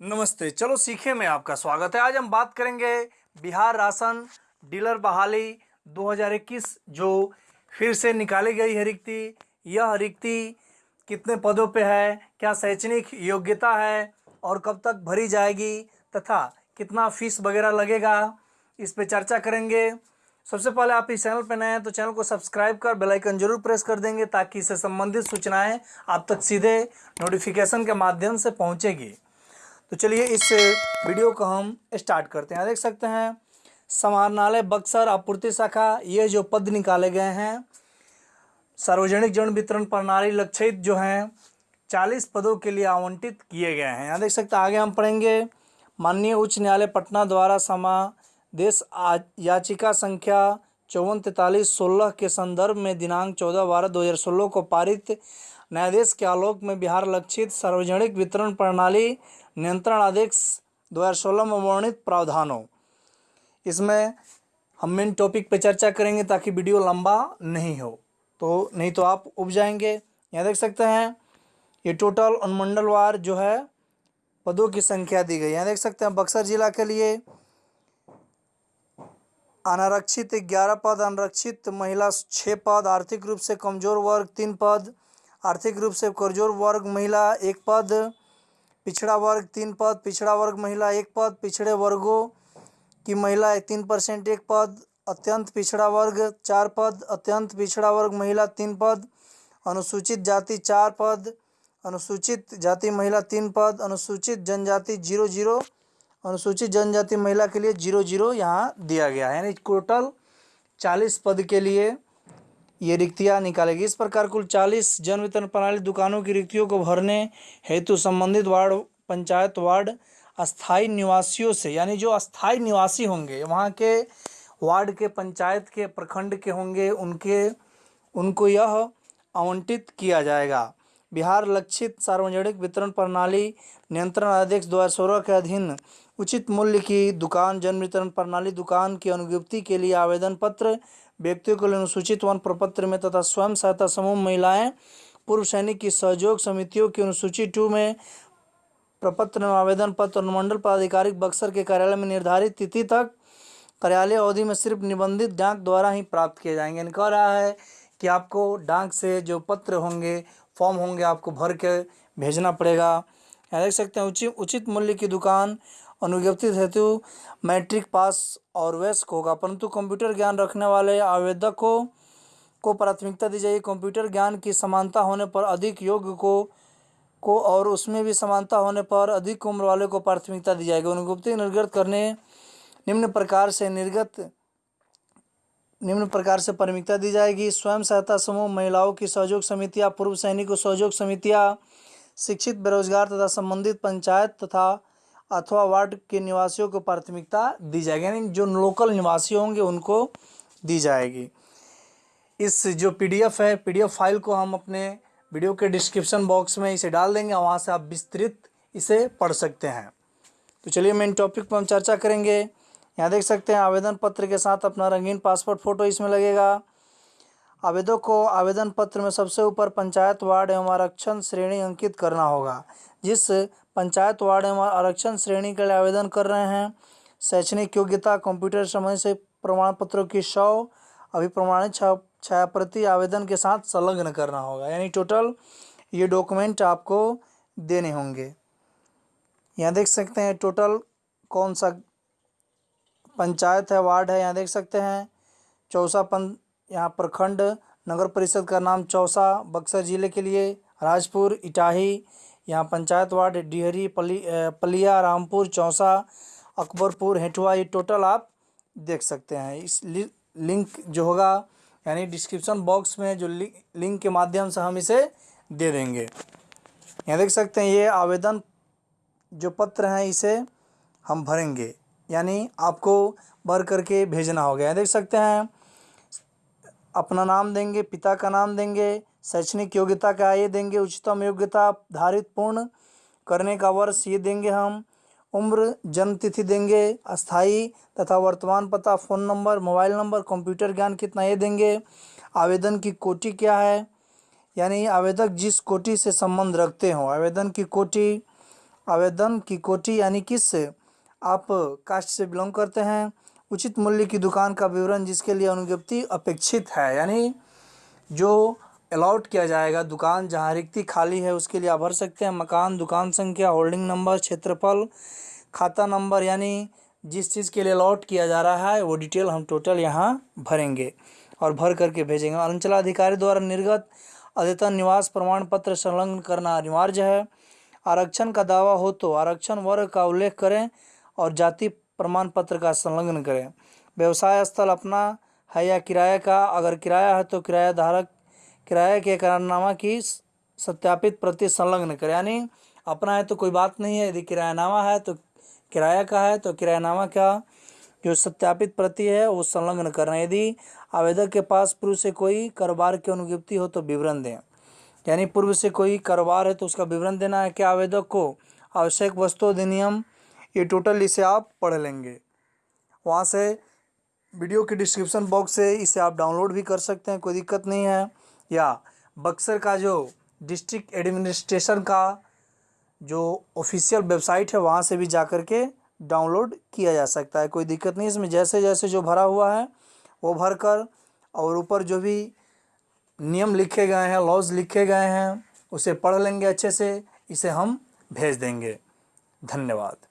नमस्ते। चलो सीखे में आपका स्वागत है। आज हम बात करेंगे बिहार राशन डीलर बहाली 2021 जो फिर से निकाली गई है रिक्ति। यह रिक्ति कितने पदों पे है? क्या शैक्षणिक योग्यता है? और कब तक भरी जाएगी? तथा कितना फ़ीस वगैरह लगेगा? इस पे चर्चा करेंगे। सबसे पहले आप इस चैनल पर नए हैं तो चैनल को सब्सक्राइब कर बेल आइकन ज़रूर प्रेस कर देंगे, ताकि इससे संबंधित सूचनाएँ आप तक सीधे नोटिफिकेशन के माध्यम से पहुंचेगी। तो चलिए इस वीडियो को हम स्टार्ट करते हैं। देख सकते हैं समाहरणालय बक्सर आपूर्ति शाखा, ये जो पद निकाले गए हैं, सार्वजनिक जन वितरण प्रणाली लक्षित जो हैं, चालीस पदों के लिए आवंटित किए गए हैं। यहाँ देख सकते हैं, आगे हम पढ़ेंगे, माननीय उच्च न्यायालय पटना द्वारा समादेश याचिका संख्या चौवन तैतालीस सोलह के संदर्भ में दिनांक चौदह बारह दो हज़ार सोलह को पारित न्यायाधीश के आलोक में बिहार लक्षित सार्वजनिक वितरण प्रणाली नियंत्रण आदेश 2016 में वर्णित प्रावधानों। इसमें हम मेन टॉपिक पर चर्चा करेंगे ताकि वीडियो लंबा नहीं हो। तो नहीं तो आप उब जाएँगे। यहाँ देख सकते हैं, ये टोटल अनुमंडलवार जो है, पदों की संख्या दी गई। यहाँ देख सकते हैं, बक्सर जिला के लिए अनारक्षित ग्यारह पद, अनारक्षित महिला छः पद, आर्थिक रूप से कमज़ोर वर्ग तीन पद, आर्थिक रूप से कमज़ोर वर्ग महिला एक पद, पिछड़ा वर्ग तीन पद, पिछड़ा वर्ग महिला एक पद, पिछड़े वर्गों की महिला तीन परसेंट एक पद, अत्यंत पिछड़ा वर्ग चार पद, अत्यंत पिछड़ा वर्ग महिला तीन पद, अनुसूचित जाति चार पद, अनुसूचित जाति महिला तीन पद, अनुसूचित जनजाति ज़ीरो ज़ीरो अनुसूचित जनजाति महिला के लिए ज़ीरो ज़ीरो यहाँ दिया गया है। यानी टोटल चालीस पद के लिए ये रिक्तियाँ निकालेगी। इस प्रकार कुल चालीस जन वितरण प्रणाली दुकानों की रिक्तियों को भरने हेतु संबंधित वार्ड, पंचायत वार्ड अस्थाई निवासियों से, यानी जो अस्थाई निवासी होंगे, वहाँ के वार्ड के, पंचायत के, प्रखंड के होंगे, उनके, उनको यह आवंटित किया जाएगा। बिहार लक्षित सार्वजनिक वितरण प्रणाली नियंत्रण अध्यक्ष दो हज़ार सोलह के अधीन उचित मूल्य की दुकान, जन वितरण प्रणाली दुकान की अनुज्ञप्ति के लिए आवेदन पत्र व्यक्तियों के लिए अनुसूचित वन प्रपत्र में तथा स्वयं सहायता समूह महिलाएँ, पूर्व सैनिक की सहयोग समितियों की अनुसूची टू में प्रपत्र में आवेदन पत्र अनुमंडल पदाधिकारी बक्सर के कार्यालय में निर्धारित तिथि तक कार्यालय अवधि में सिर्फ़ निबंधित डाक द्वारा ही प्राप्त किए जाएँगे। कह रहा है कि आपको डाक से जो पत्र होंगे फॉर्म होंगे, आपको भर के भेजना पड़ेगा। यहाँ देख सकते हैं उचित उचित मूल्य की दुकान, अनुज्ञप्ति हेतु मैट्रिक पास और वयस्क होगा। परंतु कंप्यूटर ज्ञान रखने वाले आवेदकों को प्राथमिकता दी जाएगी। कंप्यूटर ज्ञान की समानता होने पर अधिक योग्य को को और उसमें भी समानता होने पर अधिक उम्र वाले को प्राथमिकता दी जाएगी। अनुज्ञप्ति निर्गत करने, निम्न प्रकार से निर्गत निम्न प्रकार से प्राथमिकता दी जाएगी। स्वयं सहायता समूह, महिलाओं की सहयोग समितियाँ, पूर्व सैनिक सहयोग समितियाँ, शिक्षित, बेरोजगार तथा संबंधित पंचायत तथा अथवा वार्ड के निवासियों को प्राथमिकता दी जाएगी, यानी जो लोकल निवासी होंगे उनको दी जाएगी। इस जो पीडीएफ है, पीडीएफ फ़ाइल को हम अपने वीडियो के डिस्क्रिप्शन बॉक्स में इसे डाल देंगे, वहाँ से आप विस्तृत इसे पढ़ सकते हैं। तो चलिए मेन टॉपिक पर हम चर्चा करेंगे। यहाँ देख सकते हैं, आवेदन पत्र के साथ अपना रंगीन पासपोर्ट फ़ोटो इसमें लगेगा। आवेदक को आवेदन पत्र में सबसे ऊपर पंचायत वार्ड एवं आरक्षण श्रेणी अंकित करना होगा। जिस पंचायत वार्ड एवं आरक्षण श्रेणी के लिए आवेदन कर रहे हैं, शैक्षणिक योग्यता, कंप्यूटर समय से प्रमाण पत्रों की सौ अभिप्रमाणित छा छायाप्रति आवेदन के साथ संलग्न करना होगा। यानी टोटल ये डॉक्यूमेंट आपको देने होंगे। यहाँ देख सकते हैं टोटल कौन सा पंचायत है वार्ड है यहाँ देख सकते हैं। चौसा पं यहाँ प्रखंड नगर परिषद का नाम चौसा बक्सर ज़िले के लिए राजपुर इटाही यहाँ पंचायत वार्ड डिहरी पली पलिया रामपुर चौसा अकबरपुर हेठुआ ये टोटल आप देख सकते हैं। इस लि, लिंक जो होगा यानी डिस्क्रिप्शन बॉक्स में जो लि, लिंक के माध्यम से हम इसे दे देंगे। यहाँ देख सकते हैं ये आवेदन जो पत्र हैं इसे हम भरेंगे। यानी आपको भर करके भेजना होगा यहाँ देख सकते हैं, अपना नाम देंगे, पिता का नाम देंगे, शैक्षणिक योग्यता का ये देंगे, उच्चतम योग्यता धारित पूर्ण करने का वर्ष ये देंगे हम, उम्र जन्म तिथि देंगे अस्थाई तथा वर्तमान पता, phone number, mobile number, computer ज्ञान कितना ये देंगे, आवेदन की कोटि क्या है, यानी आवेदक जिस कोटि से संबंध रखते हों, आवेदन की कोटि, आवेदन की कोटि यानी किस आप कास्ट से बिलोंग करते हैं, उचित मूल्य की दुकान का विवरण जिसके लिए अनुज्ञप्ति अपेक्षित है, यानी जो अलाउट किया जाएगा, दुकान जहाँ रिक्ति खाली है, उसके लिए आप भर सकते हैं। मकान, दुकान संख्या, होल्डिंग नंबर, क्षेत्रफल, खाता नंबर, यानी जिस चीज़ के लिए अलॉट किया जा रहा है, वो डिटेल हम टोटल यहाँ भरेंगे और भर करके भेजेंगे। अंचलाधिकारी द्वारा निर्गत अद्यतन निवास प्रमाण पत्र संलग्न करना अनिवार्य है। आरक्षण का दावा हो तो आरक्षण वर्ग का उल्लेख करें। और जाति प्रमाण पत्र का संलग्न करें। व्यवसाय स्थल अपना है या किराए का, अगर किराया है तो किराया धारक किराए के करारनामा की सत्यापित प्रति संलग्न करें। यानी अपना है तो कोई बात नहीं है, यदि किरायानामा है तो किराया का है तो किरायानामा का जो सत्यापित प्रति है वो संलग्न करना यदि आवेदक के पास पूर्व से कोई कारोबार की अनुज्ञप्ति हो तो विवरण दें। यानी पूर्व से कोई कारोबार है तो उसका विवरण देना है कि आवेदक को आवश्यक वस्तु अधिनियम ये टोटल इसे आप पढ़ लेंगे। वहाँ से वीडियो के डिस्क्रिप्शन बॉक्स से इसे आप डाउनलोड भी कर सकते हैं, कोई दिक्कत नहीं है। या बक्सर का जो डिस्ट्रिक्ट एडमिनिस्ट्रेशन का जो ऑफिशियल वेबसाइट है, वहाँ से भी जा कर के डाउनलोड किया जा सकता है, कोई दिक्कत नहीं। इसमें जैसे जैसे जो भरा हुआ है, वो भर कर और ऊपर जो भी नियम लिखे गए हैं, लॉज लिखे गए हैं, उसे पढ़ लेंगे अच्छे से। इसे हम भेज देंगे। धन्यवाद।